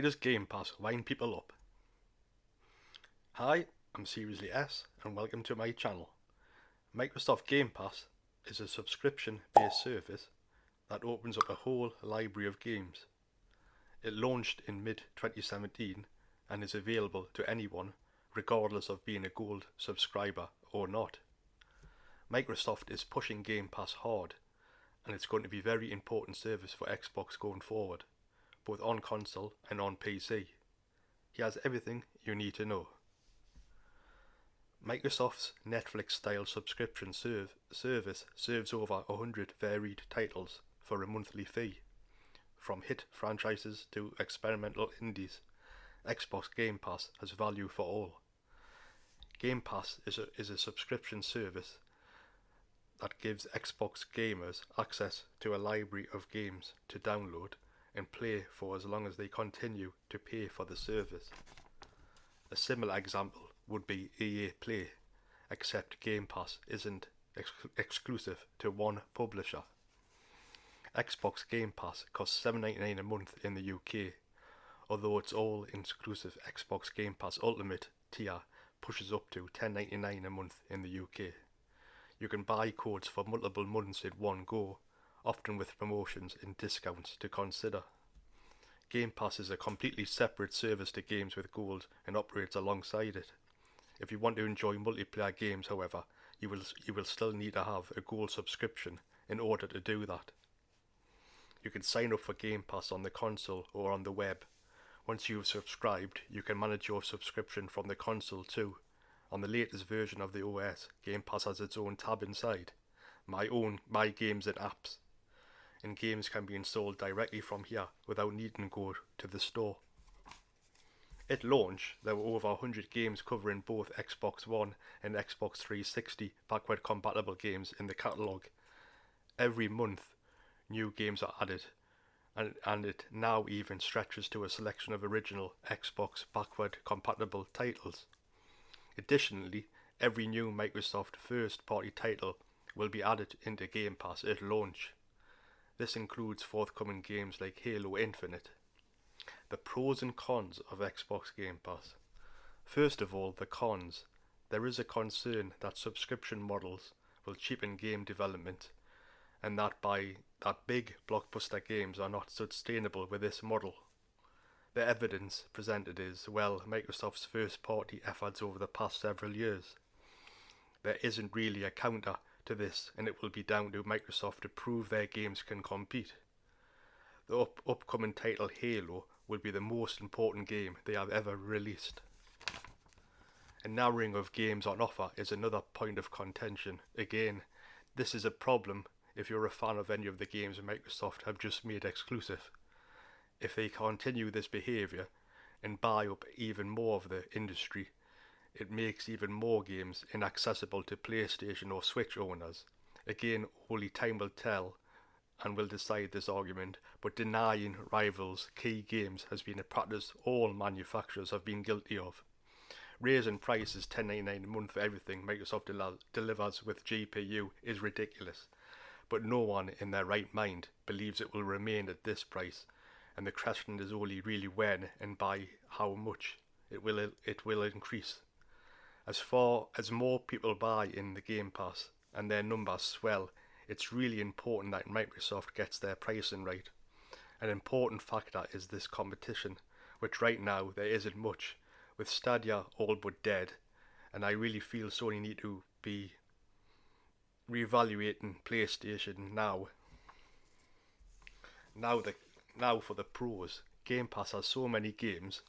does Game Pass wind people up? Hi, I'm Seriously S and welcome to my channel. Microsoft Game Pass is a subscription based service that opens up a whole library of games. It launched in mid 2017 and is available to anyone regardless of being a gold subscriber or not. Microsoft is pushing Game Pass hard and it's going to be a very important service for Xbox going forward, both on console and on PC. He has everything you need to know. Microsoft's Netflix style subscription serve, service serves over 100 varied titles for a monthly fee. From hit franchises to experimental indies, Xbox Game Pass has value for all. Game Pass is a, is a subscription service that gives Xbox gamers access to a library of games to download and play for as long as they continue to pay for the service. A similar example would be EA Play, except Game Pass isn't ex exclusive to one publisher. Xbox Game Pass costs $7.99 a month in the UK, although its all inclusive Xbox Game Pass Ultimate tier pushes up to $10.99 a month in the UK. You can buy codes for multiple months in one go, often with promotions and discounts to consider. Game Pass is a completely separate service to games with gold and operates alongside it. If you want to enjoy multiplayer games, however, you will you will still need to have a gold subscription in order to do that. You can sign up for Game Pass on the console or on the web. Once you've subscribed, you can manage your subscription from the console too. On the latest version of the OS, Game Pass has its own tab inside, my own My Games and Apps, and games can be installed directly from here without needing to go to the store. At launch, there were over 100 games covering both Xbox One and Xbox 360 backward compatible games in the catalogue. Every month, new games are added, and, and it now even stretches to a selection of original Xbox backward compatible titles. Additionally, every new Microsoft first party title will be added into Game Pass at launch. This includes forthcoming games like Halo Infinite. The pros and cons of Xbox Game Pass. First of all, the cons. There is a concern that subscription models will cheapen game development and that by that big blockbuster games are not sustainable with this model. The evidence presented is, well, Microsoft's first party efforts over the past several years. There isn't really a counter to this, and it will be down to Microsoft to prove their games can compete. The up upcoming title Halo will be the most important game they have ever released. A narrowing of games on offer is another point of contention. Again, this is a problem if you're a fan of any of the games Microsoft have just made exclusive if they continue this behaviour and buy up even more of the industry, it makes even more games inaccessible to PlayStation or Switch owners. Again, only time will tell and will decide this argument, but denying rivals key games has been a practice all manufacturers have been guilty of. Raising prices $10.99 a month for everything Microsoft del delivers with GPU is ridiculous, but no one in their right mind believes it will remain at this price and the question is only really when and by how much it will it will increase. As far as more people buy in the Game Pass and their numbers swell, it's really important that Microsoft gets their pricing right. An important factor is this competition, which right now there isn't much, with Stadia all but dead, and I really feel Sony need to be reevaluating PlayStation now. Now the now for the pros. Game Pass has so many games.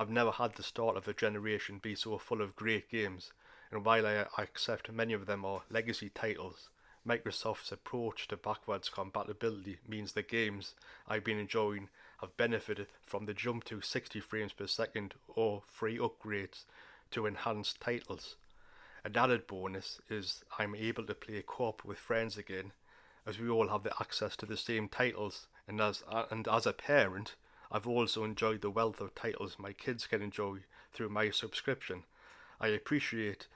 I've never had the start of a generation be so full of great games, and while I accept many of them are legacy titles, Microsoft's approach to backwards compatibility means the games I've been enjoying have benefited from the jump to 60 frames per second or free upgrades to enhanced titles. An added bonus is I'm able to play co-op with friends again, as we all have the access to the same titles and as and as a parent, I've also enjoyed the wealth of titles my kids can enjoy through my subscription. I appreciate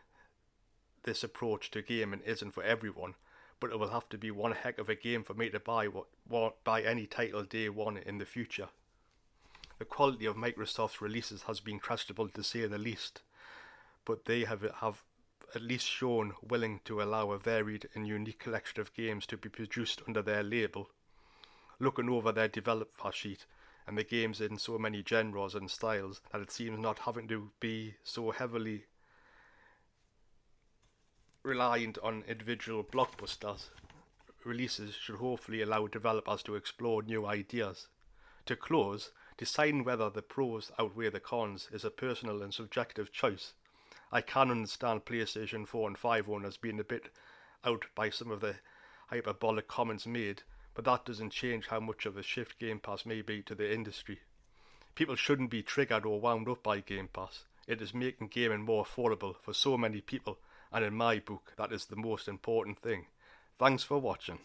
this approach to gaming isn't for everyone, but it will have to be one heck of a game for me to buy what, what buy any title day one in the future. The quality of Microsoft's releases has been questionable to say the least, but they have have at least shown willing to allow a varied and unique collection of games to be produced under their label. Looking over their developer sheet and the games in so many genres and styles that it seems not having to be so heavily reliant on individual blockbusters releases should hopefully allow developers to explore new ideas. To close, deciding whether the pros outweigh the cons is a personal and subjective choice. I can understand PlayStation 4 and 5 owners being a bit out by some of the hyperbolic comments made, but that doesn't change how much of a shift Game Pass may be to the industry. People shouldn't be triggered or wound up by Game Pass. It is making gaming more affordable for so many people, and in my book, that is the most important thing. Thanks for watching.